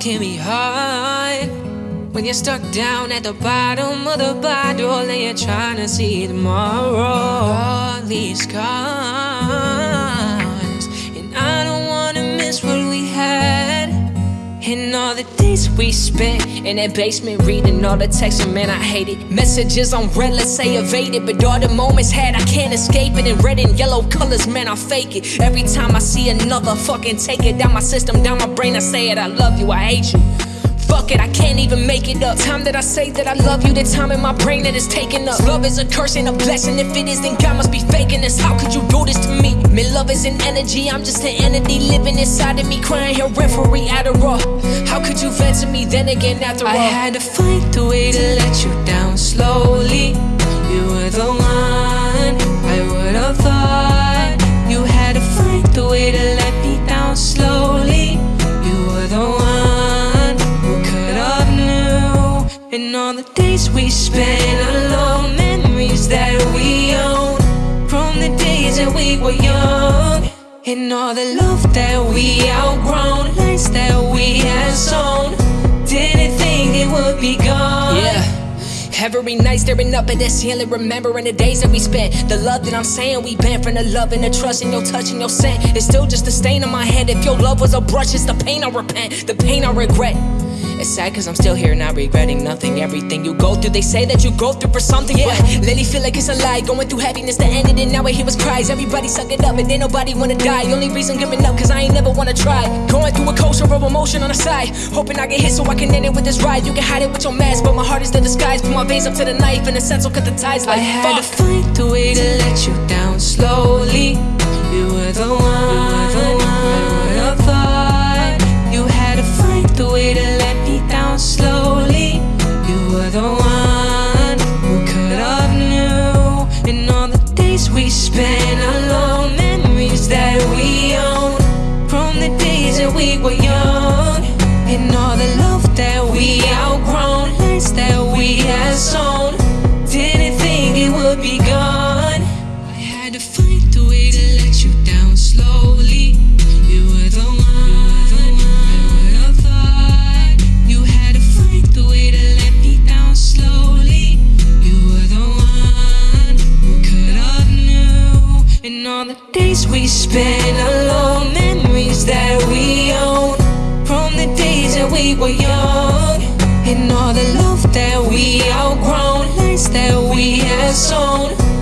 Can be hard when you're stuck down at the bottom of the bottle and you're trying to see tomorrow. All these scars, And all the days we spent in that basement reading all the texts, and man, I hate it. Messages on read, let's say evaded, but all the moments had, I can't escape it. In red and yellow colors, man, I fake it. Every time I see another fucking take it down my system, down my brain, I say it, I love you, I hate you. Fuck it, I can't even make it up. Time that I say that I love you, the time in my brain that is taken up. Love is a curse and a blessing. If it is, then God must be faking this. How could you do this to me? Man, love is an energy. I'm just an entity living inside of me, crying here, referee Adderall. How could you vent to me then again after all? I had to find the way to let you down slowly. You were the one I would have thought. You had to find the way to let me down slowly. You were the one who could have knew. And all the days we spent alone, memories that we own. From the days that we were young. And all the love that we outgrown, lights that we had sown. Didn't think it would be gone. Yeah. Every night staring up at that ceiling, remembering the days that we spent. The love that I'm saying we been from the love and the trust and your touch and your scent. It's still just a stain on my head. If your love was a brush, it's the pain I repent, the pain I regret. It's sad cause I'm still here not regretting nothing. Everything you go through, they say that you go through for something. Yeah, but lately feel like it's a lie. Going through happiness that ended and now I hear was cries. Everybody suck it up and ain't nobody wanna die. Only reason giving up cause I ain't never wanna try. Going through a coaster of emotion on the side. Hoping I get hit so I can end it with this ride. You can hide it with your mask, but my heart is the disguise. Put my veins up to the knife and the sense will cut the ties like I had fuck. to find the way to let you down slowly. You were the one. Spent alone, memories that we own. From the days that we were young, we spent alone, memories that we own. From the days that we were young. And all the love that we outgrown, lights that we had sown.